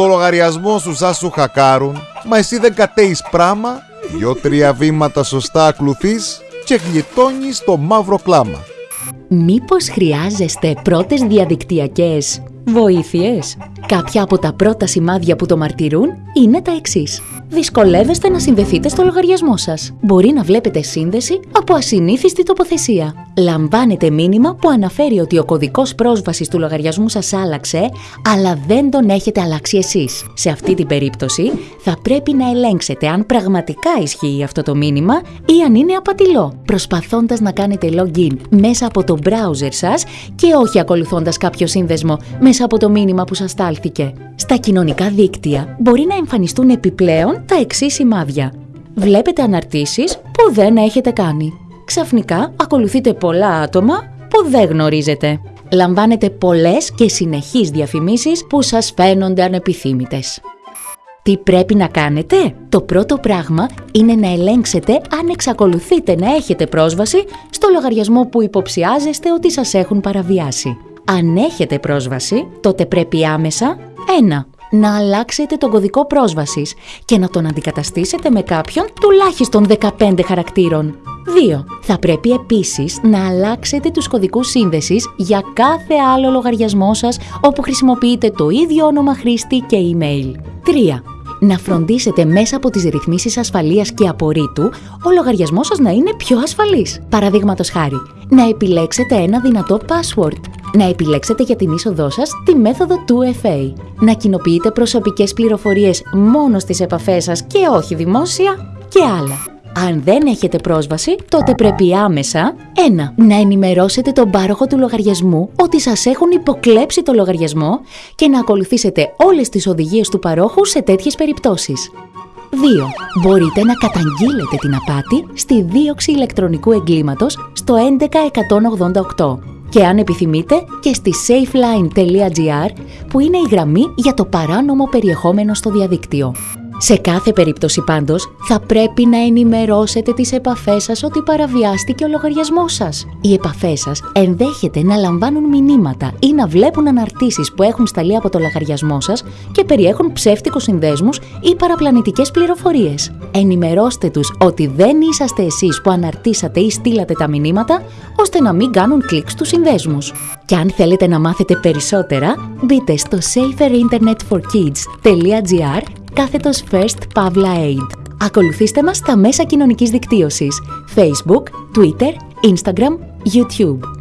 το λογαριασμό σου σαν σου χακάρουν, μα εσύ δεν κατέεις πράμα, δυο-τρία βήματα σωστά ακολουθείς και γλιτώνεις το μαύρο κλάμα. Μήπως χρειάζεστε πρώτες διαδικτυακές βοήθειες; Κάποια από τα πρώτα σημάδια που το μαρτυρούν είναι τα εξής. Δυσκολεύεστε να συνδεθείτε στο λογαριασμό σας. Μπορεί να βλέπετε σύνδεση από ασυνήθιστη τοποθεσία. Λαμβάνετε μήνυμα που αναφέρει ότι ο κωδικός πρόσβασης του λογαριασμού σας άλλαξε, αλλά δεν τον έχετε αλλάξει εσείς. Σε αυτή την περίπτωση θα πρέπει να ελέγξετε αν πραγματικά ισχύει αυτό το μήνυμα ή αν είναι απατηλό, προσπαθώντας να κάνετε login μέσα από το browser σας και όχι ακολουθώντας κάποιο σύνδεσμο μέσα από το μήνυμα που σας στάλθηκε. Στα κοινωνικά δίκτυα μπορεί να εμφανιστούν επιπλέον τα εξής σημάδια. Βλέπετε αναρτήσεις που δεν έχετε κάνει. Ξαφνικά ακολουθείτε πολλά άτομα που δεν γνωρίζετε. Λαμβάνετε πολλές και συνεχείς διαφημίσεις που σας φαίνονται ανεπιθύμητες. Τι πρέπει να κάνετε; Το πρώτο πράγμα είναι να ελέγξετε αν εξακολουθείτε να έχετε πρόσβαση στο λογαριασμό που υποψιάζεστε ότι σας έχουν παραβιάσει. Αν έχετε πρόσβαση, τότε πρέπει άμεσα 1. Να αλλάξετε τον κωδικό πρόσβασης και να τον αντικαταστήσετε με κάποιον τουλάχιστον 15 χαρακτήρων. 2. Θα πρέπει επίσης να αλλάξετε τους κωδικούς σύνδεσης για κάθε άλλο λογαριασμό σας όπου χρησιμοποιείτε το ίδιο όνομα χρήστη και email. 3. Να φροντίσετε μέσα από τις ρυθμίσεις ασφαλείας και απορρίτου ο λογαριασμός σας να είναι πιο ασφαλής. Παραδείγματος χάρη, να επιλέξετε ένα δυνατό password να επιλέξετε για την είσοδό σας τη μέθοδο 2FA. Να κοινοποιείτε προσωπικές πληροφορίες μόνο στις επαφές σας και όχι δημόσια και άλλα. Αν δεν έχετε πρόσβαση, τότε πρέπει άμεσα 1. Να ενημερώσετε τον πάροχο του λογαριασμού ότι σας έχουν υποκλέψει το λογαριασμό και να ακολουθήσετε όλες τις οδηγίες του παρόχου σε τέτοιες περιπτώσεις. 2. Μπορείτε να καταγγείλετε την απάτη στη δίωξη ηλεκτρονικού εγκλήματος στο 11188 και αν επιθυμείτε και στη safeline.gr που είναι η γραμμή για το παράνομο περιεχόμενο στο διαδίκτυο. Σε κάθε περίπτωση πάντως θα πρέπει να ενημερώσετε τις επαφές σας ότι παραβιάστηκε ο λογαριασμός σας. Οι επαφές σας ενδέχεται να λαμβάνουν μηνύματα ή να βλέπουν αναρτήσεις που έχουν σταλεί από το λογαριασμό σας και περιέχουν ψεύτικους συνδέσμους ή παραπλανητικές πληροφορίες. Ενημερώστε τους ότι δεν είσαστε εσείς που αναρτήσατε ή στείλατε τα μηνύματα, ώστε να μην κάνουν κλικ στους συνδέσμους. Και αν θέλετε να μάθετε περισσότερα, μπείτε στο saferinternetforkids.gr κάθετος First Pavla Aid. Ακολουθήστε μας στα μέσα κοινωνικής δικτύωσης Facebook, Twitter, Instagram, YouTube.